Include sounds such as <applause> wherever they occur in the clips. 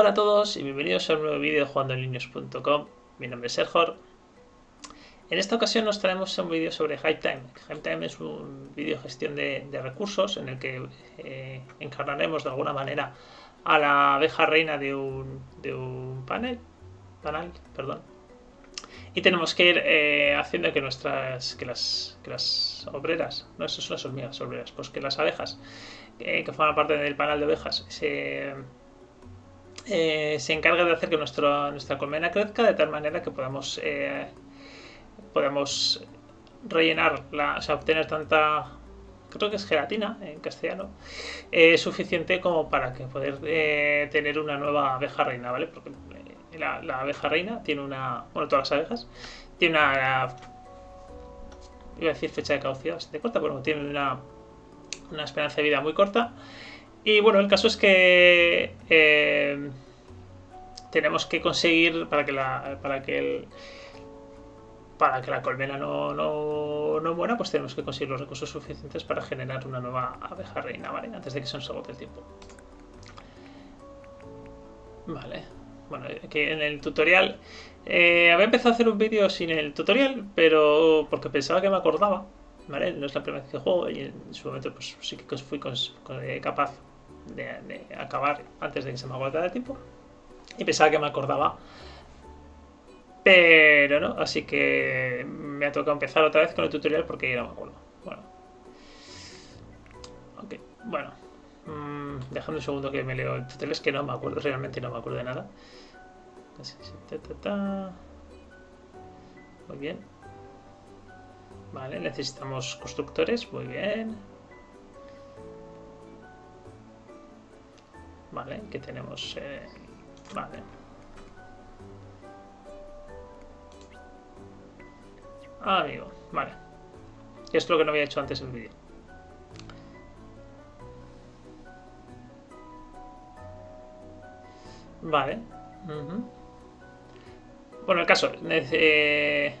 Hola a todos y bienvenidos a un nuevo vídeo de jugandoenlinios.com. Mi nombre es Sergor. En esta ocasión nos traemos un vídeo sobre Time. Time es un vídeo de gestión de, recursos en el que eh, encarnaremos de alguna manera a la abeja reina de un, de un panel, panel, perdón, y tenemos que ir eh, haciendo que nuestras que las, que las obreras, no, eso son las obreras, pues que las abejas eh, que forman parte del panel de ovejas se, eh, se encarga de hacer que nuestra colmena crezca de tal manera que podamos podamos rellenar, la, o sea, obtener tanta creo que es gelatina en castellano, es suficiente como para que poder tener una nueva abeja reina, ¿vale? Porque la, abeja reina tiene una. Bueno, todas las abejas. Tiene una. Iba a decir fecha de caducidad bastante corta, pero tiene una, una esperanza de vida muy corta. Y bueno, el caso es que. Eh, tenemos que conseguir para que la. Para que el, para que la colmena no, no, no, muera, pues tenemos que conseguir los recursos suficientes para generar una nueva abeja reina, ¿vale? Antes de que se nos agote el tiempo. Vale. Bueno, que en el tutorial... Eh, había empezado a hacer un vídeo sin el tutorial, pero porque pensaba que me acordaba, ¿vale? No es la primera vez que juego y en su momento pues sí que fui eh, capaz de, acabar antes de que se me agotara el tiempo. Y pensaba que me acordaba. Pero no, así que me ha tocado empezar otra vez con el tutorial porque ya no me acuerdo. Bueno. Ok, bueno. Mm, un segundo que me leo el tutorial, es que no me acuerdo, realmente no me acuerdo de nada. Muy bien. Vale, necesitamos constructores, muy bien. Vale, que tenemos... Eh, vale. Ah, amigo, vale. Es lo que no había hecho antes en el vídeo. Vale. Bueno, el caso, eh,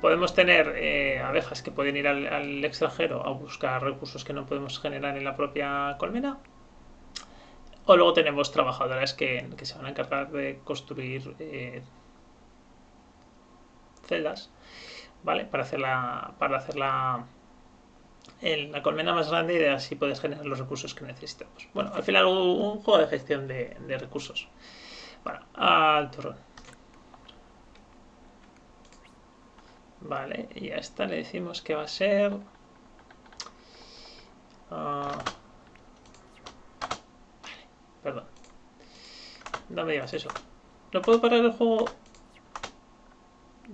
podemos tener eh, abejas que pueden ir al, extranjero a buscar recursos que no podemos generar en la propia colmena. O luego tenemos trabajadoras que, se van a encargar de construir eh, celdas, ¿vale? Para hacer la, para hacer la, la colmena más grande y así puedes generar los recursos que necesitamos. Bueno, al final un, juego de gestión de, de recursos. Bueno, al turrón. Vale, y a esta le decimos que va a ser... Ah, perdón. No me digas eso. ¿No puedo parar el juego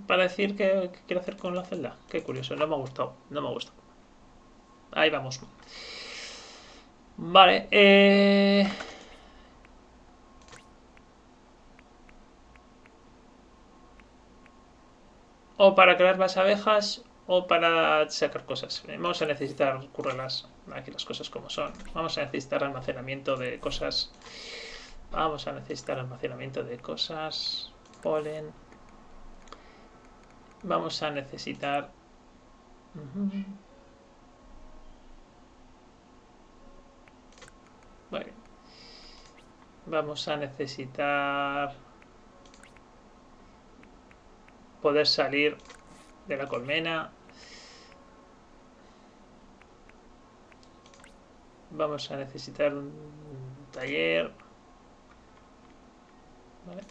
para decir qué, quiero hacer con la celda? Qué curioso, no me ha gustado. No me ha gustado. Ahí vamos. Vale, eh... o para crear más abejas o para sacar cosas. Vamos a necesitar currelas, aquí las cosas como son. Vamos a necesitar almacenamiento de cosas. Vamos a necesitar almacenamiento de cosas. Polen. Vamos a necesitar... Bueno. Vamos a necesitar... poder salir de la colmena. Vamos a necesitar un taller. Vale.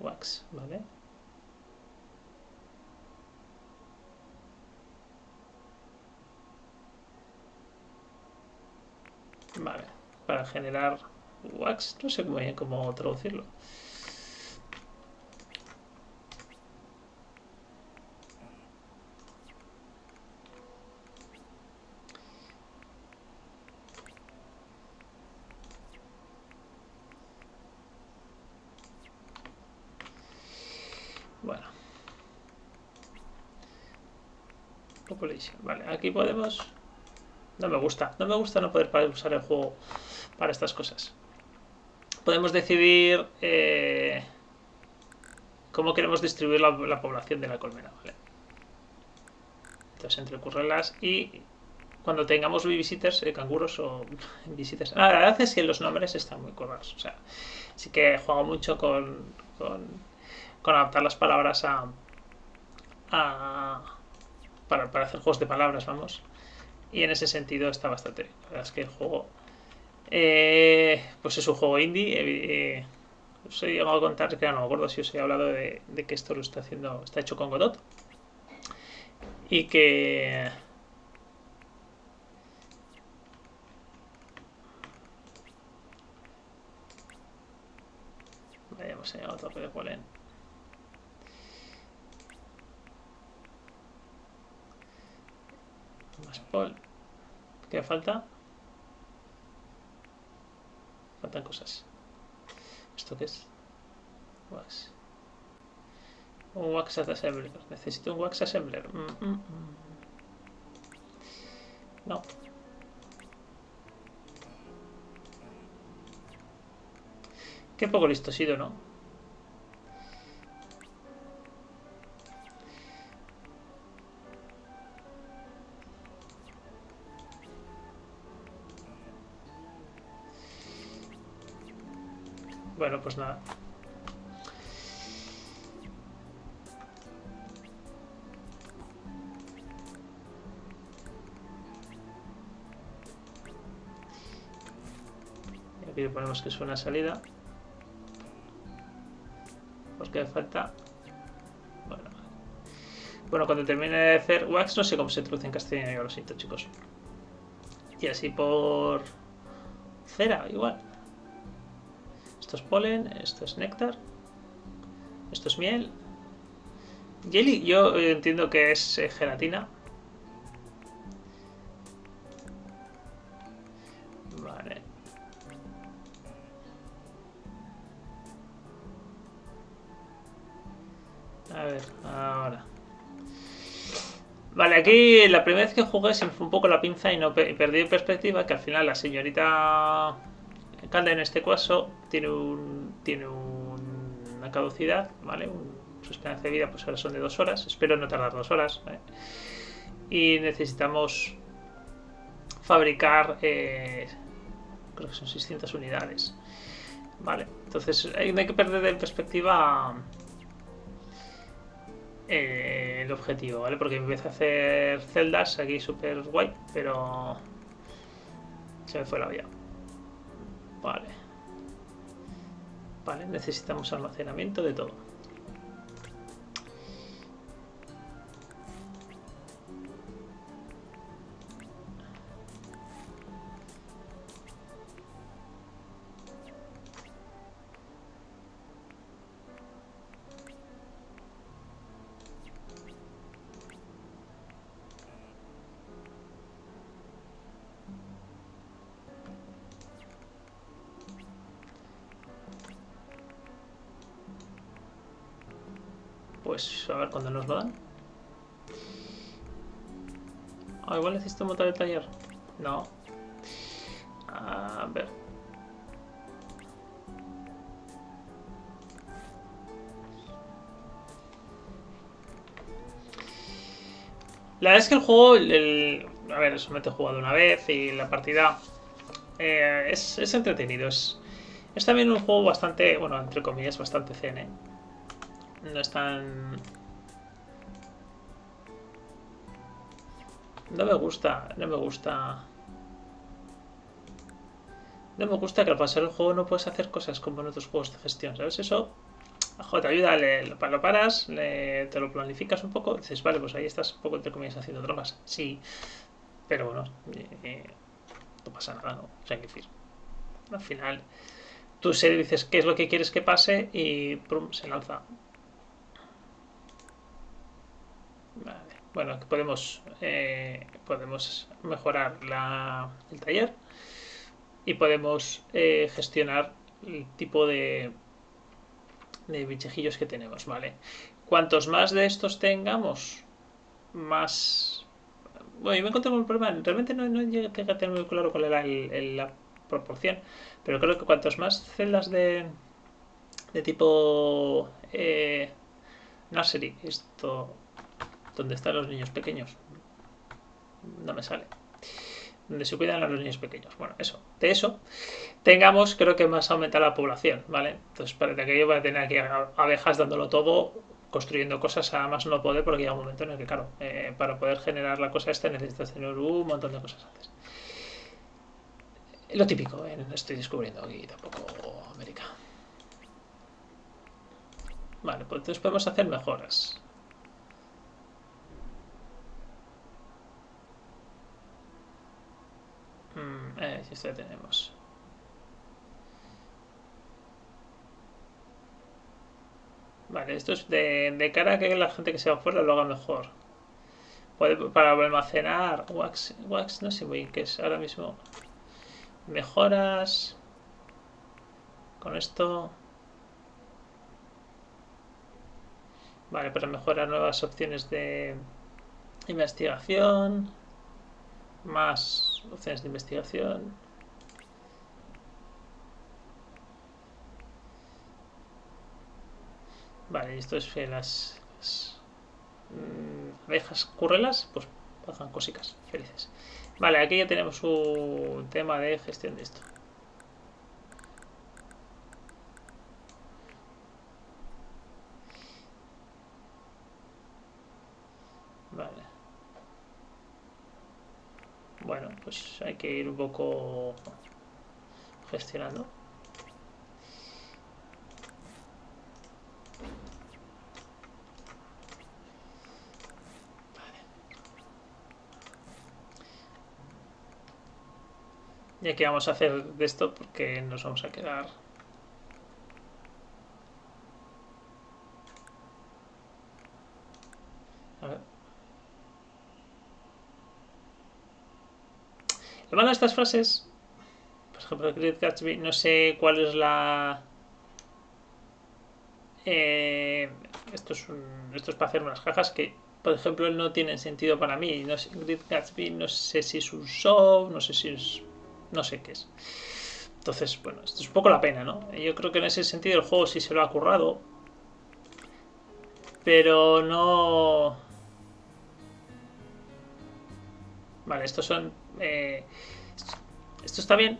Wax, vale. Vale, para generar wax, no sé muy bien cómo traducirlo. Vale, aquí podemos... No me gusta. No me gusta no poder usar el juego para estas cosas. Podemos decidir eh, cómo queremos distribuir la, población de la colmena. Entonces entre currelas y cuando tengamos visitors, eh, canguros o <laughs> visitors. la verdad es que los nombres están muy currados. O sea, sí que jugado mucho con, con, adaptar las palabras a, a para, para, hacer juegos de palabras, vamos. Y en ese sentido está bastante. La verdad es que el juego, eh, pues es un juego indie. Eh, os he llegado a contar, que no me acuerdo si os he hablado de, que esto lo está haciendo, está hecho con Godot. Y que hemos llegado a tope de polen. Más pol. ¿Qué falta? Faltan cosas. ¿Esto qué es? Wax. Un wax assembler. Necesito un wax assembler. Mm, mm, mm. No. Qué poco listo he sido, ¿no? Bueno, pues nada. Y aquí le ponemos que es una salida que falta. Bueno, bueno, cuando termine de hacer wax, no sé cómo se traduce en castellano, yo lo siento, chicos. Y así por cera, igual. Esto es polen, esto es néctar, esto es miel. Jelly, yo entiendo que es eh, gelatina. Vale, aquí la primera vez que jugué se me fue un poco la pinza y no perdí perspectiva que al final la señorita Calda en este caso tiene un una caducidad, ¿vale? su esperanza de vida pues ahora son de dos horas, espero no tardar dos horas. Y necesitamos fabricar, eh, creo que son 600 unidades. Vale, entonces no hay que perder de perspectiva eh, el objetivo, ¿vale? Porque empecé a hacer celdas aquí súper guay, pero se me fue la vía. Vale. Vale, necesitamos almacenamiento de todo. Igual necesito montar el taller. No. A ver. La verdad es que el juego, a ver, solamente he jugado una vez y la partida eh, es, es, entretenido. Es, es también un juego bastante, bueno, entre comillas, bastante zen, ¿eh? no están... No me gusta, no me gusta... No me gusta que al pasar el juego no puedes hacer cosas como en otros juegos de gestión, ¿sabes? Eso te ayuda, lo paras, te lo planificas un poco, dices, vale, pues ahí estás un poco entre comillas haciendo drogas. Sí, pero bueno, eh, no pasa nada, ¿no? O sea, que al final tú se dices qué es lo que quieres que pase y prum, se lanza. Bueno, podemos, eh, podemos mejorar el taller y podemos eh, gestionar el tipo de, de bichejillos que tenemos, ¿vale? Cuantos más de estos tengamos, más... Bueno, yo me encontré un problema, realmente no, no llegué a tener muy claro cuál era la proporción, pero creo que cuantos más celdas de, de tipo eh, nursery, esto ¿Dónde están los niños pequeños? No me sale. donde se cuidan a los niños pequeños. Bueno, eso, de eso tengamos, creo que más aumentar la población, ¿vale? Entonces, para que yo voy a tener aquí abejas dándolo todo, construyendo cosas a más no poder, porque llega un momento en el que, claro, eh, para poder generar la cosa esta necesitas tener un montón de cosas antes. Lo típico, ¿eh? estoy descubriendo aquí tampoco América. Vale, pues entonces podemos hacer mejoras. Esto ya tenemos. Vale, esto es de, cara a que la gente que se va fuera lo haga mejor. Para almacenar wax, wax, no sé muy qué es ahora mismo. Mejoras. Con esto. Vale, para mejorar nuevas opciones de investigación. Más opciones de investigación. Vale, esto es que las, mm, abejas currelas, pues pasan cositas felices. Vale, aquí ya tenemos un tema de gestión de esto. Vale. Bueno, pues hay que ir un poco gestionando. ¿Y aquí vamos a hacer de esto? Porque nos vamos a quedar... A. De estas frases, por ejemplo, Great Gatsby, no sé cuál es la... Eh, esto, es esto es para hacer unas cajas que, por ejemplo, no tienen sentido para mí. No sé, Gatsby no sé si es un show, no sé si es no sé qué es. Entonces, bueno, esto es un poco la pena, ¿no? Yo creo que en ese sentido el juego sí se lo ha currado. Pero no... Vale, estos son... Eh, esto está bien.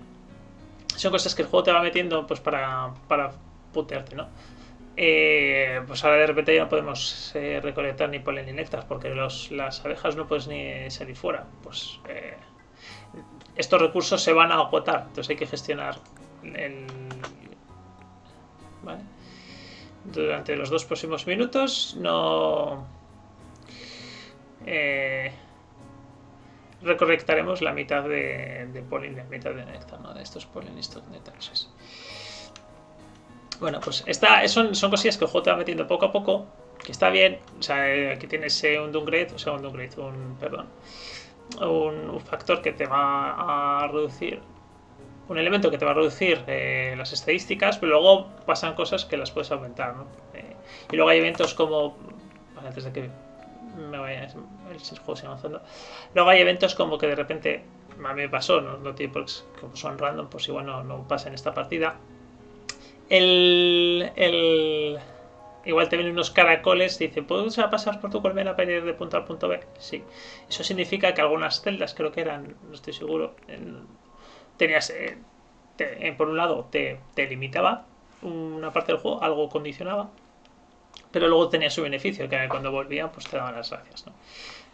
Son cosas que el juego te va metiendo pues para, para putearte, ¿no? Eh, pues ahora de repente ya no podemos eh, recolectar ni polen ni néctar porque los, las abejas no puedes ni salir fuera. Pues estos recursos se van a agotar, entonces hay que gestionar el... Durante los dos próximos minutos no... Eh, recolectaremos la mitad de, de polen, la mitad de néctar, ¿no? De estos polinistros néctares. Bueno, pues esta, son, son cosillas que el juego te va metiendo poco a poco, que está bien. O sea, aquí tienes un downgrade, o sea, un downgrade, un, perdón, un, factor que te va a reducir, un elemento que te va a reducir eh, las estadísticas, pero luego pasan cosas que las puedes aumentar. Eh, y luego hay eventos como, antes de que me vaya el juego avanzando, luego hay eventos como que de repente, a mí me pasó, no, no tiene como son random, pues igual no, no pasa en esta partida. El, el, Igual te vienen unos caracoles y dice, ¿puedes pasar por tu colmena para ir de punto a punto B? Sí. Eso significa que algunas celdas, creo que eran, no estoy seguro, tenías, eh, eh, por un lado, te, limitaba una parte del juego, algo condicionaba, pero luego tenía su beneficio, que cuando volvían, pues te daban las gracias, ¿no?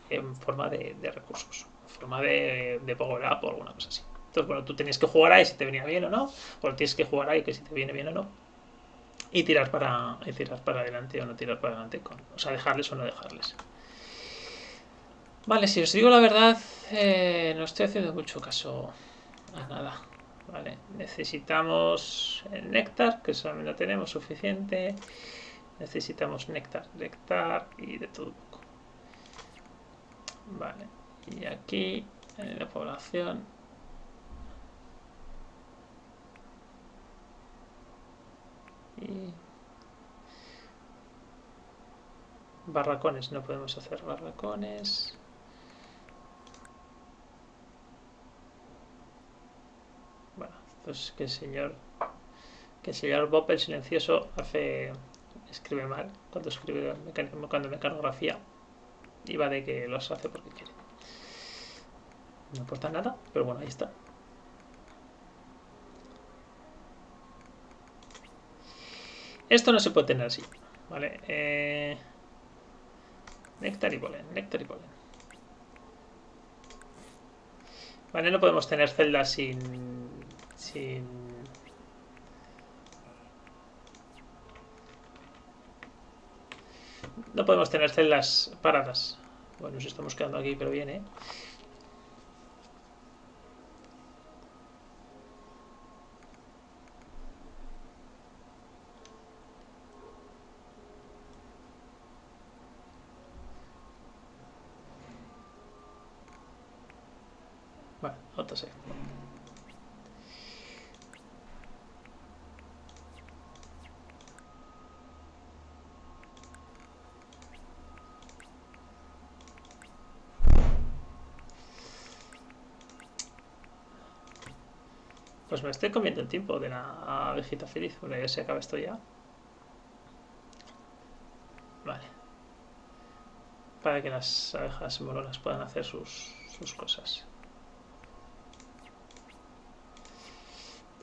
En forma de, recursos, en forma de, de power up o alguna cosa así. Entonces, bueno, tú tenías que jugar ahí si te venía bien o no, o tienes que jugar ahí que si te viene bien o no y tirar para, tirar para adelante o no tirar para adelante, o sea, dejarles o no dejarles. Vale, si os digo la verdad, eh, no estoy haciendo mucho caso a nada. Vale, necesitamos el néctar, que solamente no tenemos suficiente. Necesitamos néctar, néctar y de todo. Vale, y aquí en la población. Y barracones, no podemos hacer barracones. Bueno, pues que el señor que el señor Bob el silencioso hace escribe mal cuando escribe cuando mecanografía y va de que los hace porque quiere. No importa nada, pero bueno, ahí está. Esto no se puede tener así. Vale. Eh... Néctar y polen, néctar y polen. Vale, no podemos tener celdas sin... sin... No podemos tener celdas paradas. Bueno, nos estamos quedando aquí, pero bien, ¿eh? Bueno, otro sí. Pues estoy comiendo el tiempo de la abejita feliz, porque ya se acaba esto ya. Vale. Para que las abejas molonas puedan hacer sus, sus cosas.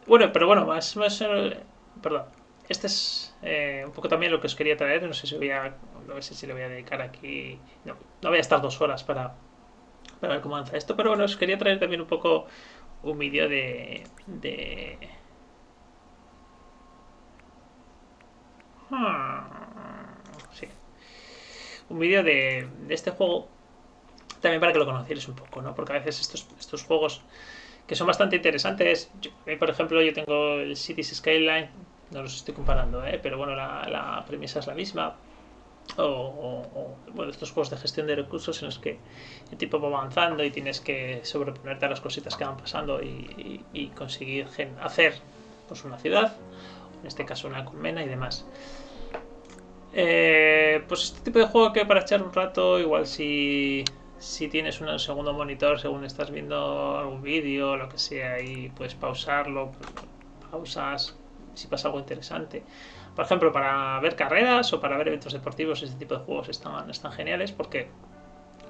Bueno, pero bueno, más, más eh, perdón. Este es eh, un poco también lo que os quería traer. No sé si voy a, no sé si le voy a dedicar aquí. No, no voy a estar dos horas para, para ver cómo avanza esto, pero bueno, os quería traer también un poco un vídeo de, de... Hmm, sí. Un vídeo de, de este juego también para que lo conocierais un poco, ¿no? Porque a veces estos, estos juegos que son bastante interesantes, por ejemplo, yo tengo el Cities Skyline, no los estoy comparando, ¿eh? pero bueno, la, la premisa es la misma o, bueno, estos juegos de gestión de recursos en los que el tipo va avanzando y tienes que sobreponerte a las cositas que van pasando y, y, y conseguir hacer pues, una ciudad, en este caso una colmena y demás. Eh, pues este tipo de juego que para echar un rato, igual si, si tienes un segundo monitor según estás viendo algún vídeo o lo que sea y puedes pausarlo, pues, pausas si pasa algo interesante por ejemplo, para ver carreras o para ver eventos deportivos, este tipo de juegos están, geniales porque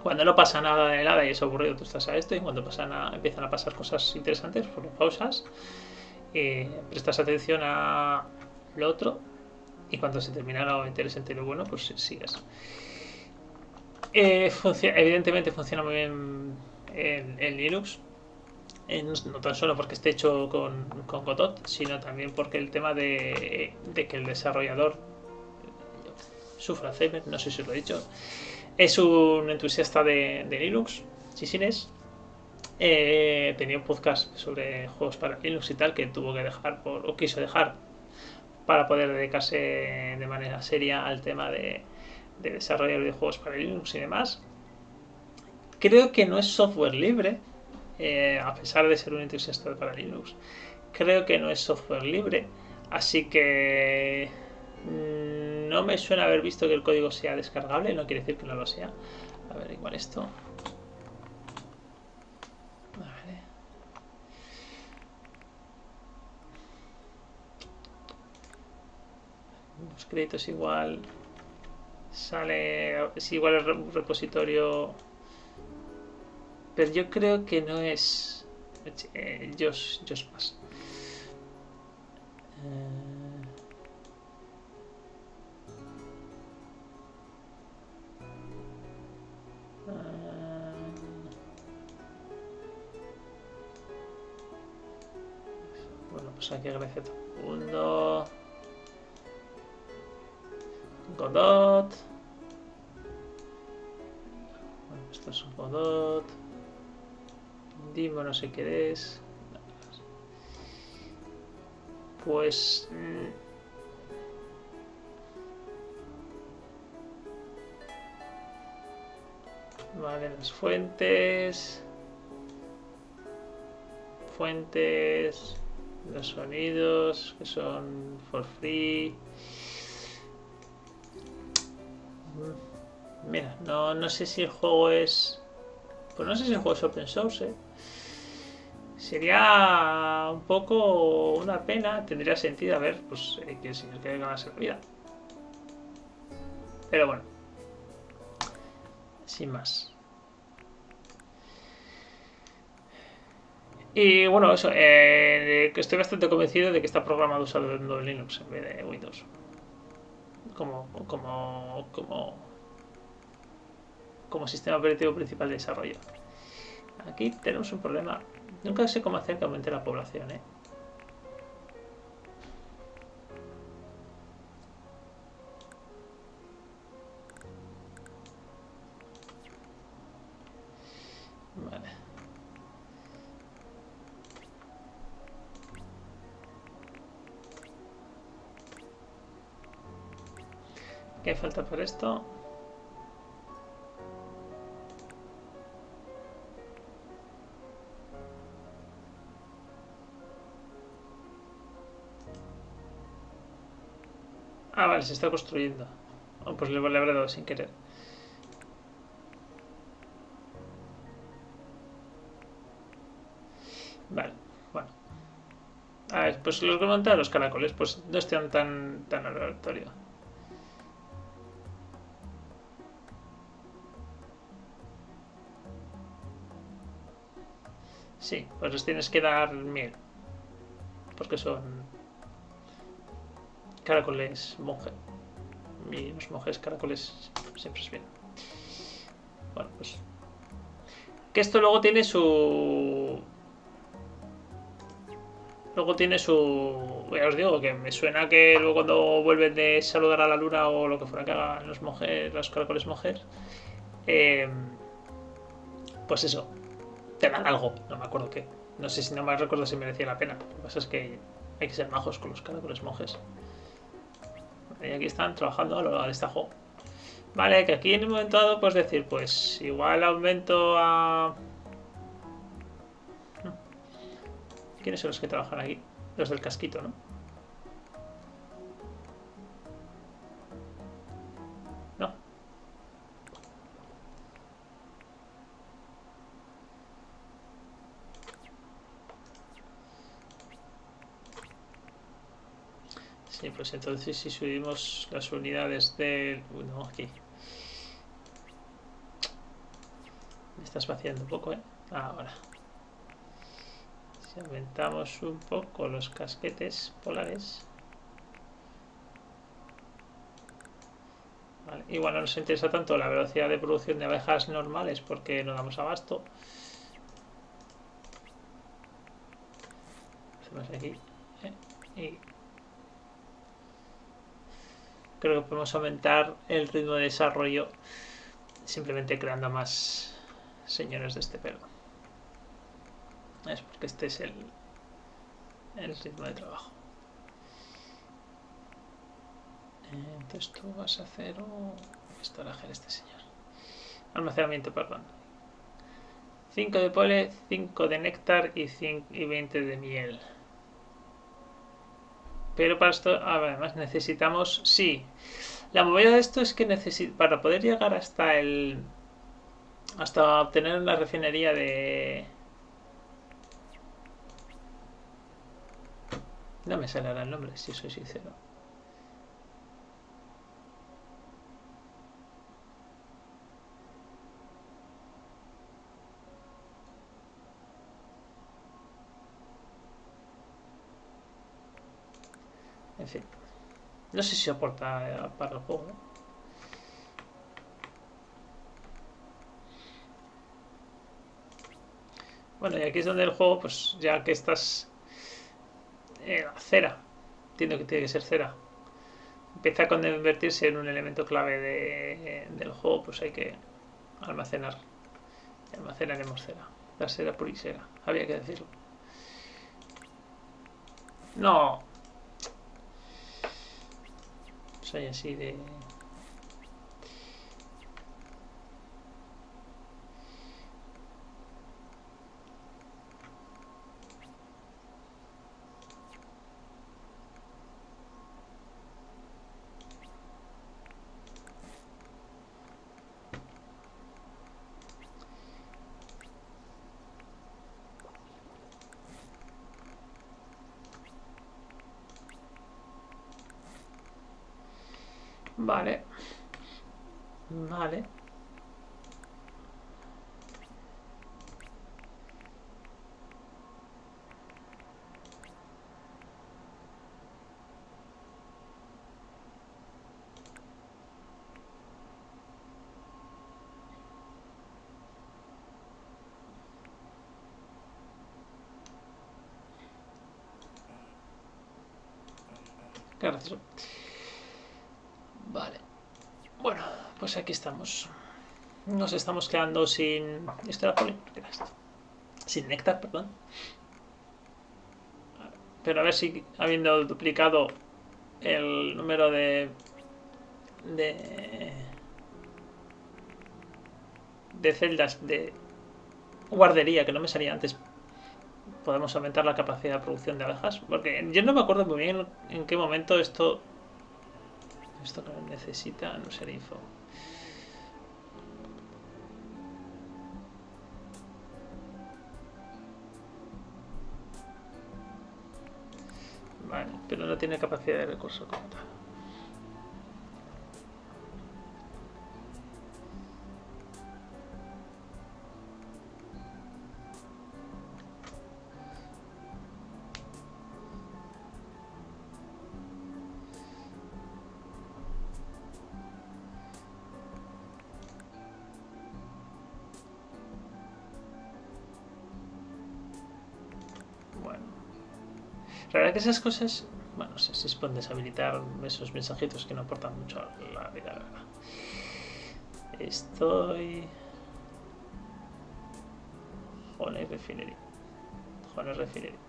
cuando no pasa nada de nada y es aburrido, tú estás a esto y cuando pasan empiezan a pasar cosas interesantes, pues pausas, eh, prestas atención a lo otro y cuando se termina lo interesante y lo bueno, pues sigues. Eh, evidentemente funciona muy bien en, en Linux, no tan solo porque esté hecho con, con Godot, sino también porque el tema de, de que el desarrollador sufra Alzheimer, no sé si os lo he dicho, es un entusiasta de, de Linux, Sisines. Eh, tenía un podcast sobre juegos para Linux y tal que tuvo que dejar por, o quiso dejar para poder dedicarse de manera seria al tema de, de desarrollar videojuegos para Linux y demás. Creo que no es software libre, eh, a pesar de ser un entusiasta para Linux. Creo que no es software libre, así que mm, no me suena haber visto que el código sea descargable, no quiere decir que no lo sea. A ver, igual esto. Vale. Los créditos igual sale, es igual el repositorio pero yo creo que no es eh, Josh, Josh Pass. Eh... Bueno, pues aquí agradecer todo el mundo. Godot. Bueno, esto es un Godot. Dimo no sé qué es. Pues... Vale, las fuentes. Fuentes. Los sonidos que son for free. Mira, no, no sé si el juego es... Pues no sé si el juego es open source, ¿eh? Sería un poco una pena, tendría sentido a ver, pues eh, que el señor quiere ganarse la vida. Pero bueno, sin más. Y bueno, eso, eh, estoy bastante convencido de que está programado usando Linux en vez de Windows. Como, como, como, como sistema operativo principal de desarrollo. Aquí tenemos un problema. Nunca sé cómo hacer que aumente la población, ¿eh? Vale. ¿Qué falta para esto? Se está construyendo. Oh, pues le, le habré dado sin querer. Vale, bueno. A ver, pues los montan los caracoles, pues no están tan, tan aleatorio. Sí, pues les tienes que dar miel. Porque son caracoles monje. Y los monjes caracoles siempre es bien. Bueno, pues... Que esto luego tiene su... Luego tiene su... Ya os digo que me suena que luego cuando vuelven de saludar a la luna o lo que fuera que hagan los monjes, los caracoles monjes, eh, pues eso, te dan algo, no me acuerdo qué. No sé si no me recuerdo si merecía la pena. Lo que pasa es que hay que ser majos con los caracoles monjes. Y aquí están trabajando al estajo. Vale, que aquí en un momento dado puedes decir, pues igual aumento a... ¿Quiénes son los que trabajan aquí? Los del casquito. No. Sí, pues entonces si subimos las unidades del... No, aquí. Me estás vaciando un poco, ¿eh? Ahora. Si aumentamos un poco los casquetes polares. Vale. Igual no nos interesa tanto la velocidad de producción de abejas normales porque no damos abasto. Hacemos aquí. ¿eh? Y creo que podemos aumentar el ritmo de desarrollo simplemente creando más señores de este pelo. Es porque este es el, el ritmo de trabajo. Entonces tú vas a hacer un estoraje este señor. Almacenamiento, perdón. 5 de pole, 5 de néctar y, 5, y 20 de miel. Pero para esto, además necesitamos, sí. La movida de esto es que para poder llegar hasta el, hasta obtener la refinería de, No me sale el nombre, si soy sincero. En fin. No sé si aporta eh, para el juego, Bueno, y aquí es donde el juego, pues ya que estás eh, cera. Entiendo que tiene que ser cera. Empieza a convertirse en un elemento clave de, del juego, pues hay que almacenar. almacenaremos cera. La cera purisera, había que decirlo. No. Soy así de Vale. Vale. qué gracioso. Vale. Bueno, pues aquí estamos. Nos estamos quedando sin... ¿Esto era era esto? Sin néctar, perdón. Pero a ver si habiendo duplicado el número de... De... De celdas de guardería que no me salía antes podemos aumentar la capacidad de producción de abejas porque yo no me acuerdo muy bien en qué momento esto esto que necesita no ser info pero no tiene capacidad de recurso como tal. Esas cosas, bueno, si se pueden deshabilitar esos mensajitos que no aportan mucho a la vida. Estoy... Jones Refinery. Jones Refinery.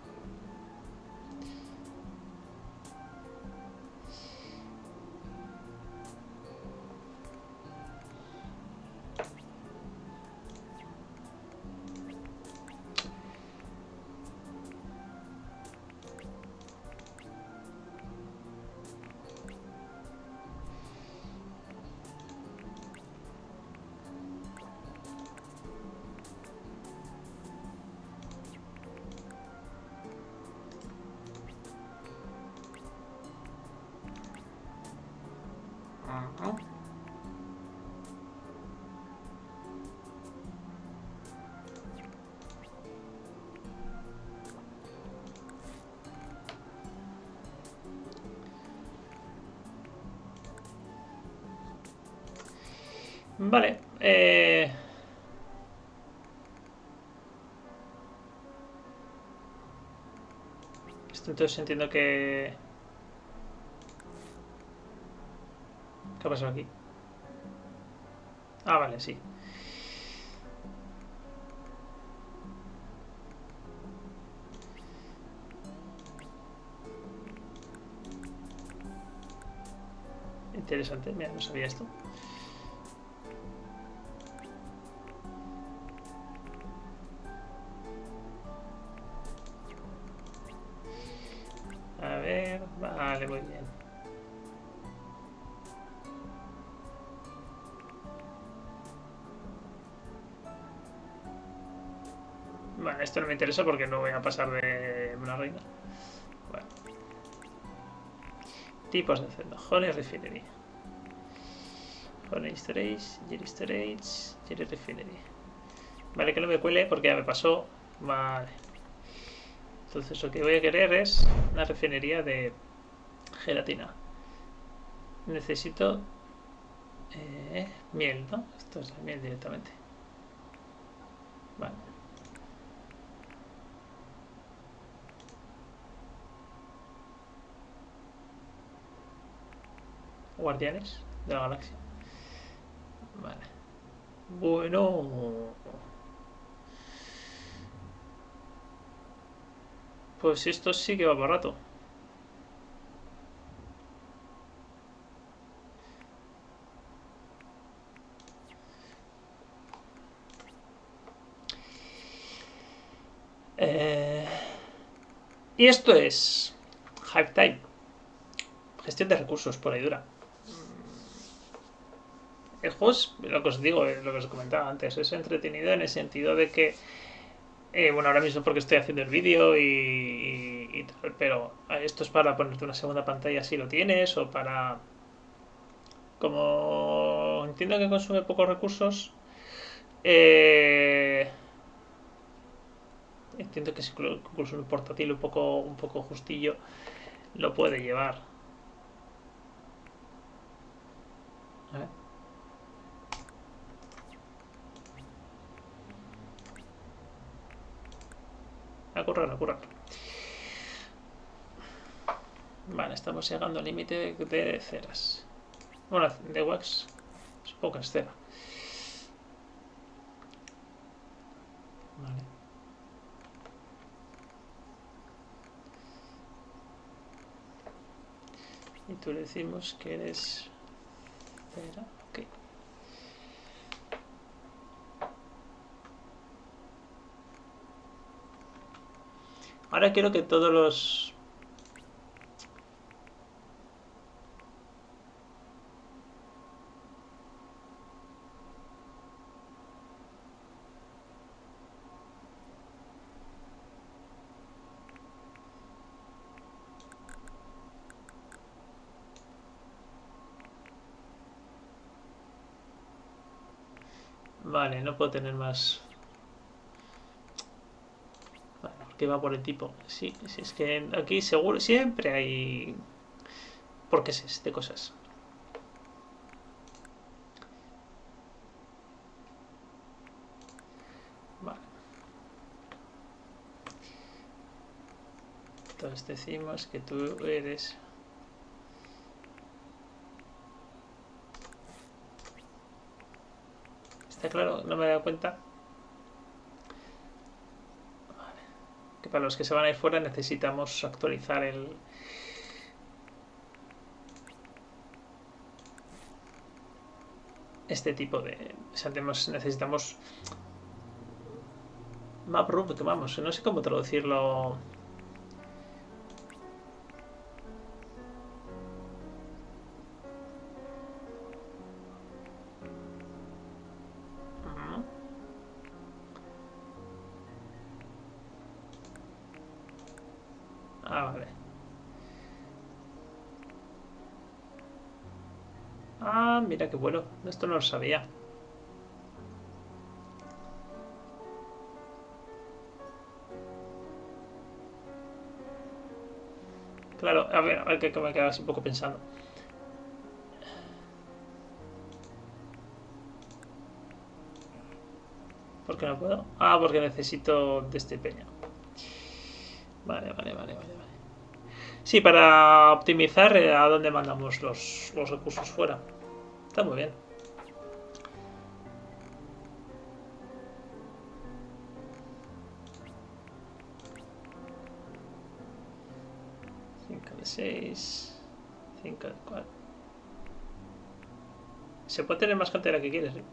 Vale. Eh... Entonces entiendo que... ¿Qué ha pasado aquí? Ah, vale, sí. Interesante, mira, no sabía esto. Esto no me interesa porque no voy a pasar de una reina. Bueno. Tipos de celda. Honey Refinery. Honey Storage, Jerry Storage, Jerry Refinery. Vale, que no me cuele porque ya me pasó. Vale. Entonces lo que voy a querer es una refinería de gelatina. Necesito eh, miel, ¿no? Esto es miel directamente. Vale. Guardianes de la Galaxia. Vale. Bueno. Pues esto sí que va para rato. Eh, y esto es Hype Time. Gestión de recursos por ahí dura el juego lo que os digo, lo que os comentaba antes, es entretenido en el sentido de que, eh, bueno, ahora mismo porque estoy haciendo el vídeo y, tal, pero esto es para ponerte una segunda pantalla si lo tienes o para... Como entiendo que consume pocos recursos, eh, entiendo que incluso un portátil un poco, un poco justillo lo puede llevar. A. A correr, a correr. Vale, estamos llegando al límite de ceras. Bueno, de wax es poca cera. Vale. Y tú decimos que eres cera. Ok. Ahora quiero que todos los Vale, no puedo tener más... Porque va por el tipo. Sí, sí, es que aquí seguro, siempre hay... ¿Por qué es de cosas? Vale. Entonces decimos que tú eres... claro, no me he dado cuenta. Para los que se van a ir fuera necesitamos actualizar el... Este tipo de... necesitamos... Map root, vamos, no sé cómo traducirlo... mira qué bueno. Esto no lo sabía. Claro, a ver, a ver que me quedas un poco pensando. ¿Por qué no puedo? Ah, porque necesito de este peña. Vale, vale, vale, vale. Sí, para optimizar eh, a dónde mandamos los recursos fuera. Está muy bien. Cinco de seis. Cinco de cuatro. Se puede tener más cantidad que quieres, ¿eh?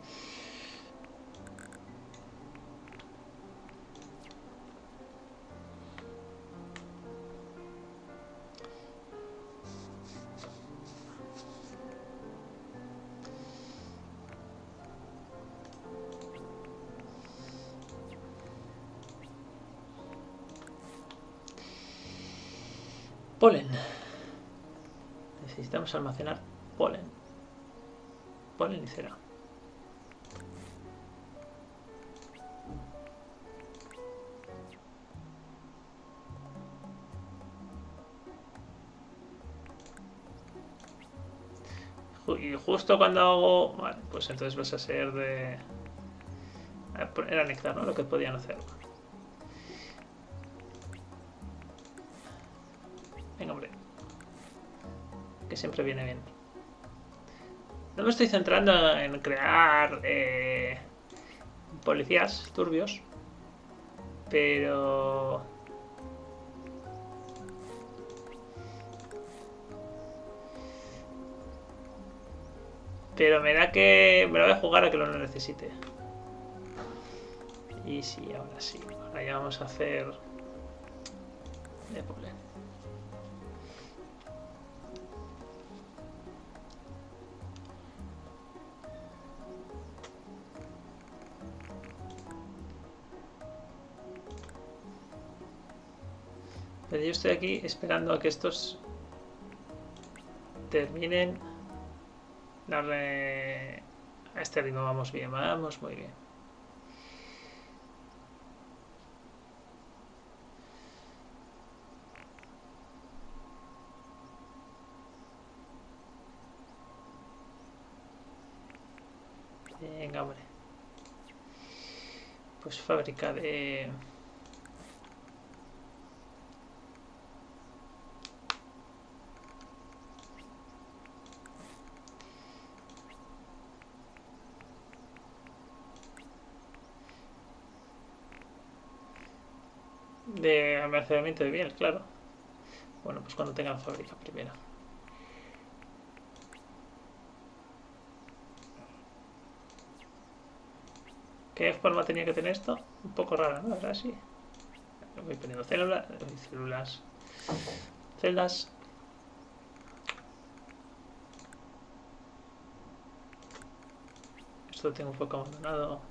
Almacenar polen. Polen y cera. Y justo cuando hago... Vale, pues entonces vas a ser de... Era nectar, ¿no? Lo que podían hacer. Siempre viene bien. No me estoy centrando en crear eh, policías turbios, pero... Pero me da que me lo voy a jugar a que lo necesite. Y sí, ahora sí. Ahora ya vamos a hacer... De Pero yo estoy aquí esperando a que estos terminen. Darle a este ritmo vamos bien, vamos muy bien. Venga, hombre. Pues fábrica de... de almacenamiento de miel, claro. Bueno, pues cuando tenga la fábrica primero. ¿Qué forma tenía que tener esto? Un poco rara, ¿no? Ahora sí. Voy poniendo células, celdas. Esto tengo un poco abandonado.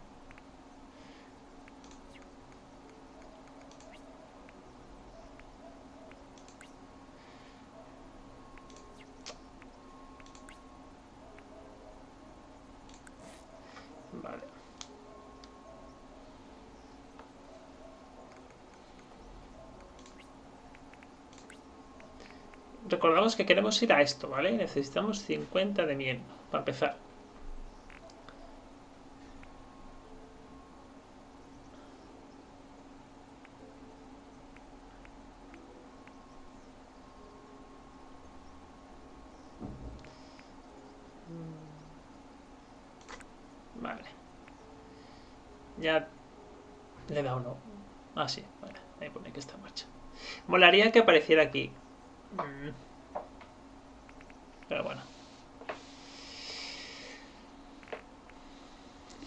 Recordamos que queremos ir a esto, ¿vale? Necesitamos 50 de miel para empezar. Vale. Ya le da uno. Ah, sí, vale. Ahí pone que está en marcha. Molaría que apareciera aquí. Mm. Pero bueno.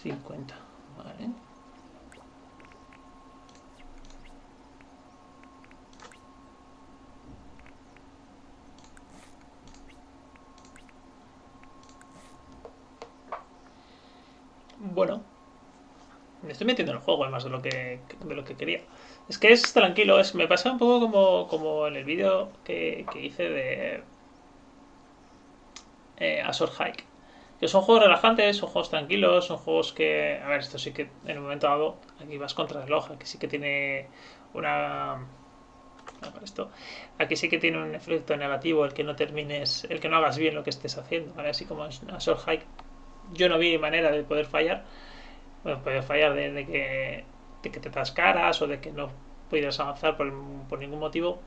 50, vale. Bueno, me estoy metiendo en el juego de lo que, de lo que quería. Es que es tranquilo, es, me pasa un poco como, como en el vídeo que, que hice de, eh, Hike. Que son juegos relajantes, son juegos tranquilos, son juegos que. A ver, esto sí que en un momento dado, aquí vas contra el hoja, que sí que tiene una. Esto. Aquí sí que tiene un efecto negativo el que no termines, el que no hagas bien lo que estés haciendo, Así como en Azor Hike, yo no vi manera de poder fallar. Bueno, poder fallar de, que, de que te caras o de que no pudieras avanzar por, por ningún motivo.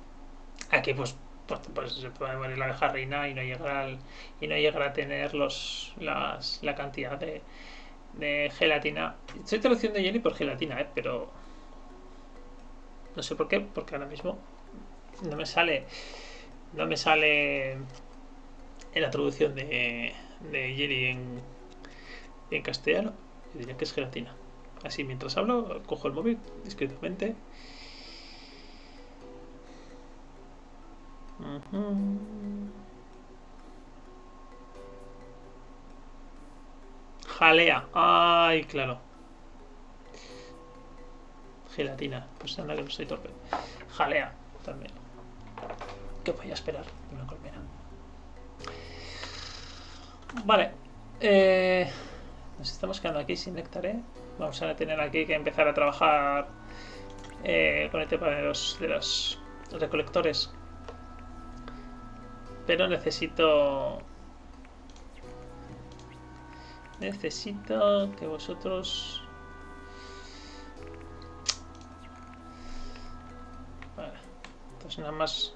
Aquí, pues pues, pues, se puede morir la abeja reina y no llegar y no llegar a tener los las, la cantidad de, de gelatina. Estoy traduciendo jelly por gelatina, ¿eh? pero no sé por qué, porque ahora mismo no me sale no me sale en la traducción de, de jelly en, en castellano. Yo diría que es gelatina. Así mientras hablo, cojo el móvil discretamente Jalea. Ay, claro. Gelatina. Pues anda que no estoy torpe. Jalea también. ¿Qué voy a esperar de una colmena? Vale. Eh, nos estamos quedando aquí sin néctar, ¿eh? Vamos a tener aquí que empezar a trabajar eh, con el tema de los, de los recolectores pero necesito... Necesito que vosotros... Vale. Entonces nada más...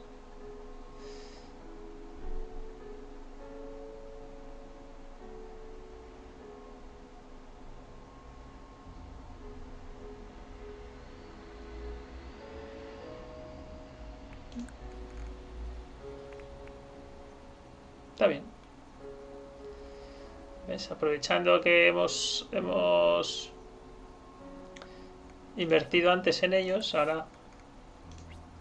Está bien. Aprovechando que hemos, hemos invertido antes en ellos, ahora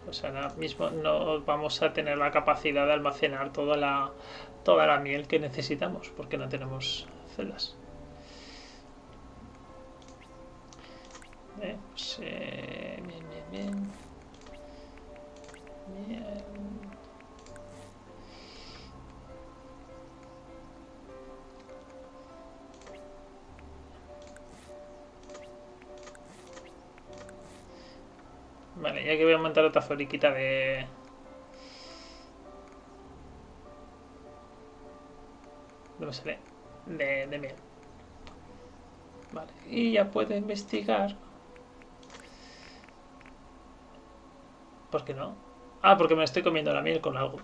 pues ahora mismo no vamos a tener la capacidad de almacenar toda la, toda la miel que necesitamos porque no tenemos celdas. Pues, eh, Que voy a montar otra fabriquita de... ¿Dónde sale? De, de miel. Vale, y ya puedo investigar. ¿Por qué no? Ah, porque me estoy comiendo la miel con algo.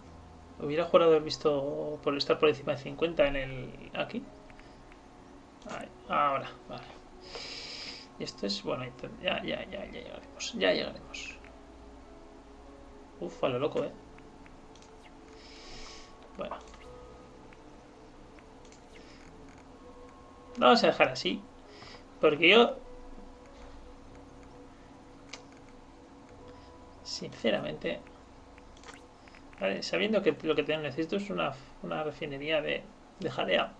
Hubiera jurado haber visto por estar por encima de 50 en el... aquí. ahora, vale. Y esto es, bueno, ya, ya, ya, ya llegaremos, ya llegaremos. Uf, a lo loco, ¿eh? Bueno. Vamos a dejar así. Porque yo... Sinceramente... sabiendo que lo que necesito es una, una refinería de, de jalea.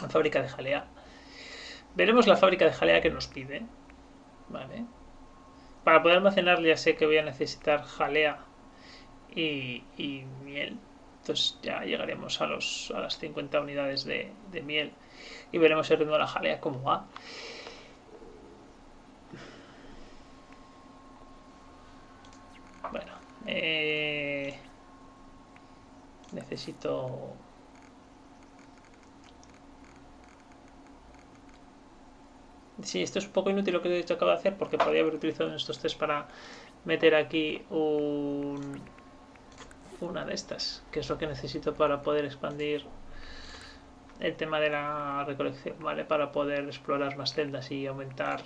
Una fábrica de jalea. Veremos la fábrica de jalea que nos pide. Vale. Para poder almacenar ya sé que voy a necesitar jalea y, miel. Entonces ya llegaremos a, los, a las 50 unidades de, miel y veremos el ritmo de la jalea cómo va. Bueno, eh, necesito Sí, esto es un poco inútil lo que he acabo de hacer porque podría haber utilizado estos test para meter aquí un, una de estas, que es lo que necesito para poder expandir el tema de la recolección, ¿vale? Para poder explorar más celdas y aumentar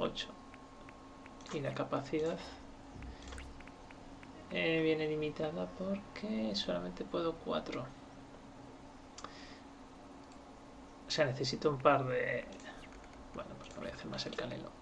8 y la capacidad eh, viene limitada porque solamente puedo 4 o sea necesito un par de bueno pues no voy a hacer más el canelo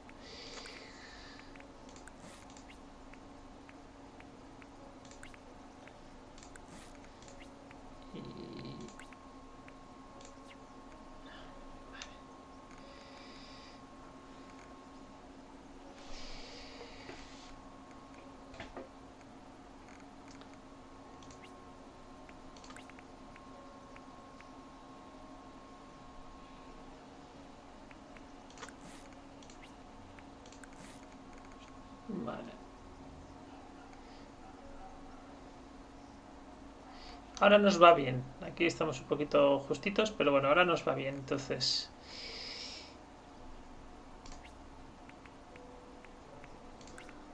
Ahora nos va bien. Aquí estamos un poquito justitos, pero bueno, ahora nos va bien. Entonces...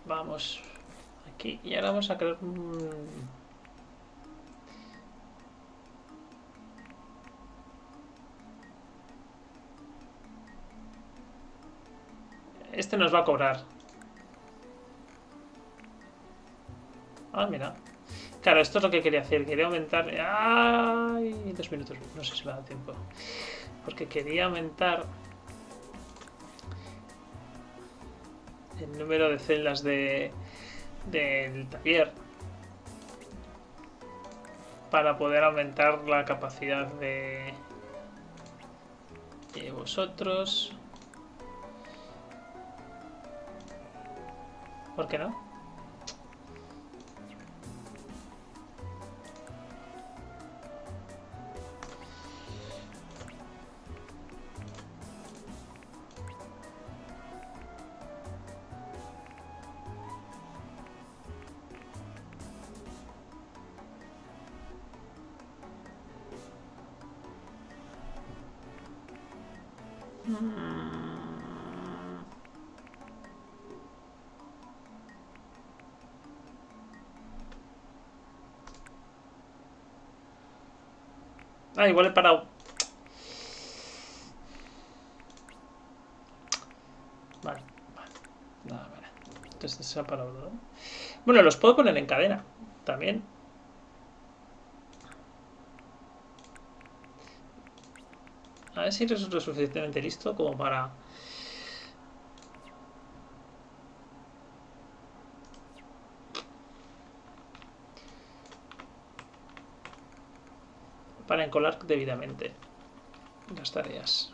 Vamos aquí. Y ahora vamos a crear Este nos va a cobrar. Ah, mira. Claro, esto es lo que quería hacer. Quería aumentar... ¡Ay! Dos minutos. No sé si me da tiempo. Porque quería aumentar... El número de celdas de, del taller. Para poder aumentar la capacidad de... De vosotros. ¿Por qué no? Ah, igual he parado. Vale, vale. Entonces se ha parado, ¿no? Bueno, los puedo poner en cadena también. A ver si resulta suficientemente listo como para... Para encolar debidamente las tareas.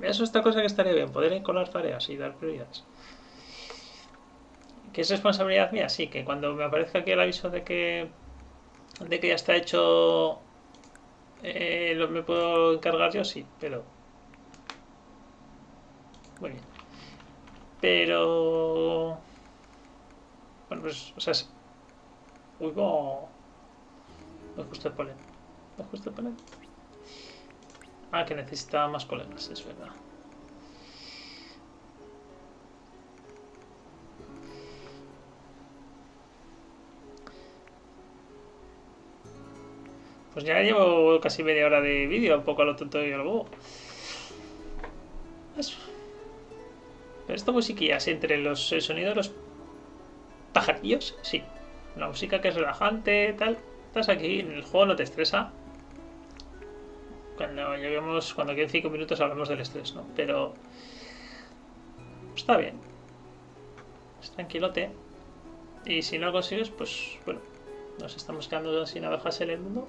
Eso es esta cosa que estaría bien, poder encolar tareas y dar prioridades. ¿Que es responsabilidad mía? Sí, que cuando me aparezca aquí el aviso de que de que ya está hecho eh, ¿lo, ¿Me puedo encargar yo? Sí, pero... Muy bien. Pero... Bueno, pues, o sea... Uy, no... Me justo el polen. Me justo el polen. Ah, que necesitaba más colegas, es verdad. Pues ya llevo casi media hora de vídeo, un poco a lo tonto y a lo bobo. Eso. Pero esta musiquilla entre los, el sonido de los pajarillos, sí. La música que es relajante, tal. Estás aquí, en el juego no te estresa. Cuando lleguemos, cuando queden 5 minutos hablamos del estrés, ¿no? Pero está bien. Es tranquilote. Y si no lo consigues, pues bueno, nos estamos quedando sin abejas en el mundo.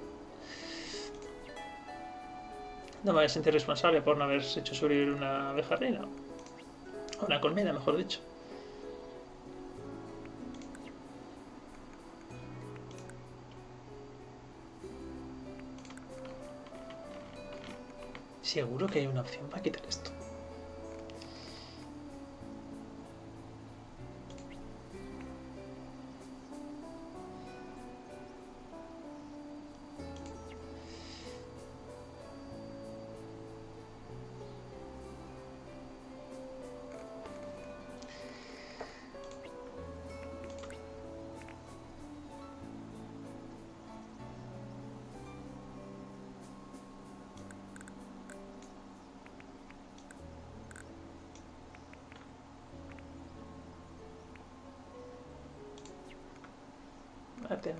No me voy a sentir responsable por no haber hecho sobrevivir una abeja reina. Una colmena, mejor dicho. Seguro que hay una opción para quitar esto.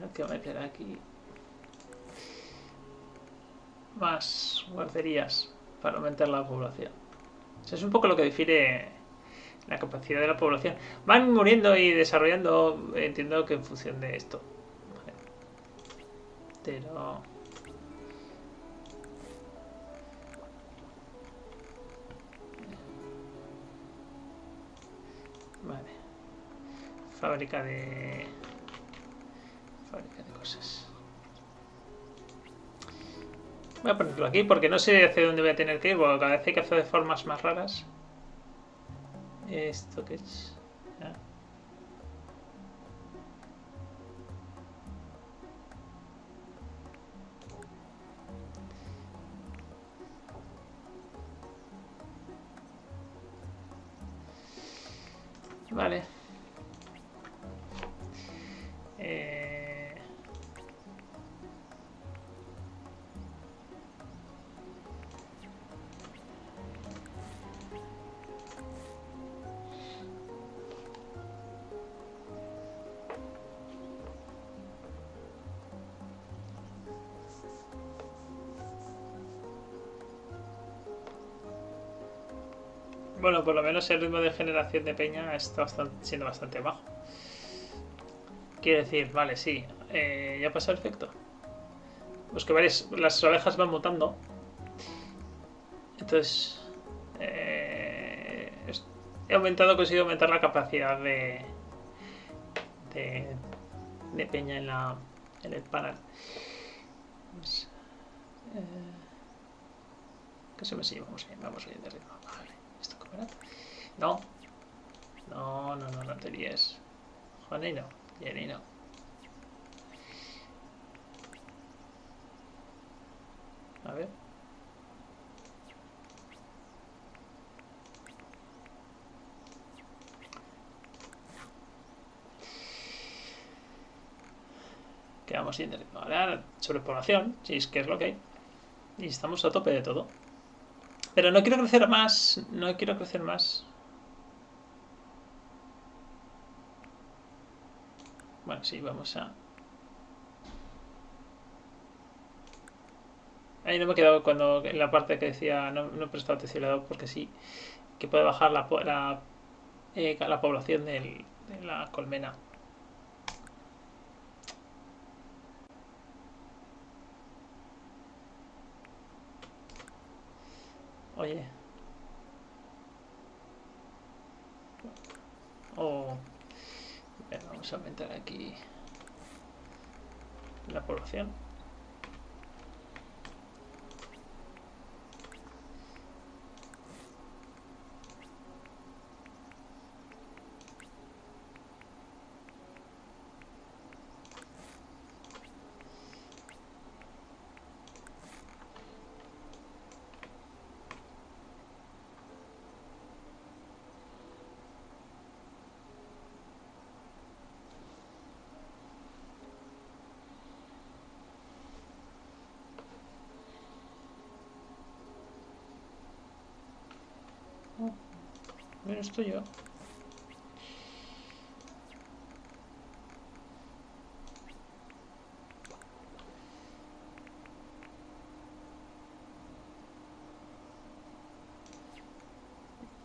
A tener que meter aquí más guarderías para aumentar la población. Eso es un poco lo que difiere la capacidad de la población. Van muriendo y desarrollando, entiendo que en función de esto. Pero... Vale. Fábrica de de cosas. Voy a ponerlo aquí porque no sé hacia dónde voy a tener que ir, porque cada vez hay que hacer de formas más raras. Esto que es... Vale. Menos el ritmo de generación de peña está siendo bastante bajo. Quiere decir, vale, sí, eh, ya pasó el efecto. Pues que varias, las ovejas van mutando. Entonces, eh, he aumentado, he conseguido aumentar la capacidad de, de, peña en, la, en el panel. Pues, eh, que se me sigue, vamos bien, vamos de ritmo. No. No, no, no, no te líes. Juanny no. Jenny no. A ver. Quedamos sin Ahora, sobrepoblación, si es que es lo que hay. Y estamos a tope de todo. Pero no quiero crecer más. No quiero crecer más. Bueno, sí, vamos a... Ahí no me he quedado cuando en la parte que decía, no, no he prestado atención porque sí, que puede bajar la, la, eh, la población del, de la colmena. Oye. Oh. Vamos a aumentar aquí la población. Estoy yo.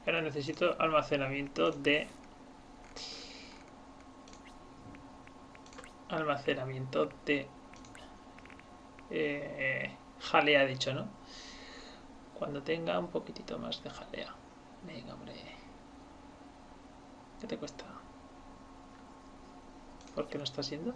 Ahora necesito almacenamiento de almacenamiento de eh, jalea dicho, ¿no? Cuando tenga un poquitito más de jalea. Venga, hombre. ¿Qué te cuesta? ¿Por qué no estás yendo?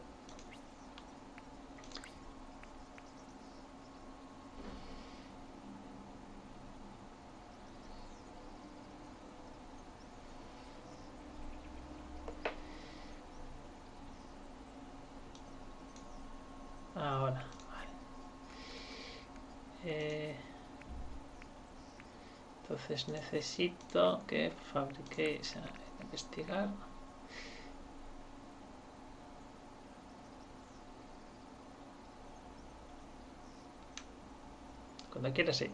Entonces necesito que fabriquéis, investigar. Cuando quieras, sí.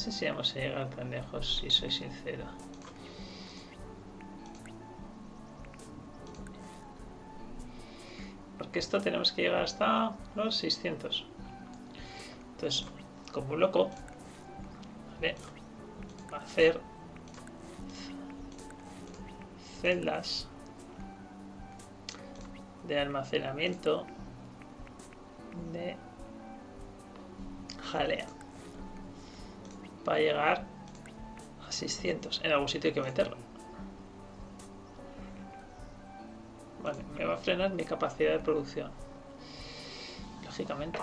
Sé si vamos a llegar tan lejos, si soy sincero. Porque esto tenemos que llegar hasta los 600. Entonces, como un loco, va a hacer celdas de almacenamiento de jalea va a llegar a 600. En algún sitio hay que meterlo. Vale, me va a frenar mi capacidad de producción. Lógicamente.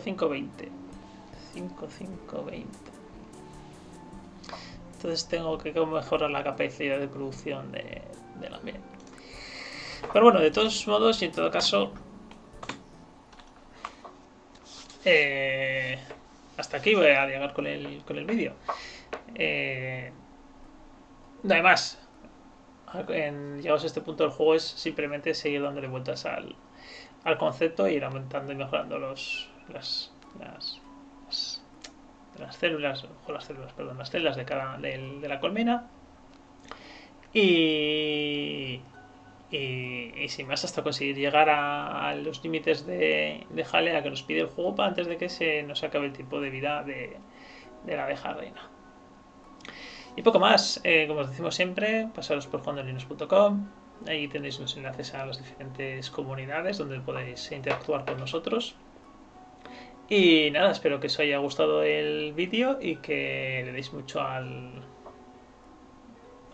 5520. 5520. Entonces tengo que mejorar la capacidad de producción de, la miel. Pero bueno, de todos modos y en todo caso... Eh, hasta aquí voy a llegar con el, con el vídeo. Eh, no hay más. En, llegados a este punto del juego es simplemente seguir dándole vueltas al, al concepto e ir aumentando y mejorando los, las, las, las, células, o las células, perdón, las células de, cada, de, la colmena. Y, y, sin más hasta conseguir llegar a, los límites de, de, jalea que nos pide el juego para antes de que se nos acabe el tiempo de vida de, la abeja reina. Y poco más, eh, como os decimos siempre, pasaros por jugandolinos.com, ahí tenéis los enlaces a las diferentes comunidades donde podéis interactuar con nosotros. Y nada, espero que os haya gustado el vídeo y que le deis mucho al,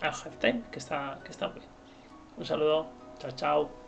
al halftime, que está, que está muy bien. Un saludo, chao, chao.